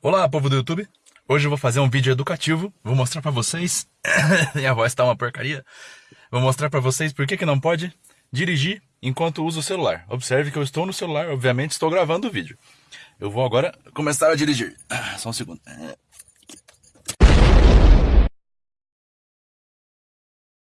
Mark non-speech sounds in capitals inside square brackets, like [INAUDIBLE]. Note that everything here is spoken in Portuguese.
Olá, povo do YouTube. Hoje eu vou fazer um vídeo educativo. Vou mostrar pra vocês. [LAUGHS] Minha voz tá uma porcaria. Vou mostrar pra vocês por que, que não pode dirigir enquanto usa o celular. Observe que eu estou no celular, obviamente estou gravando o vídeo. Eu vou agora começar a dirigir. Ah, só um segundo.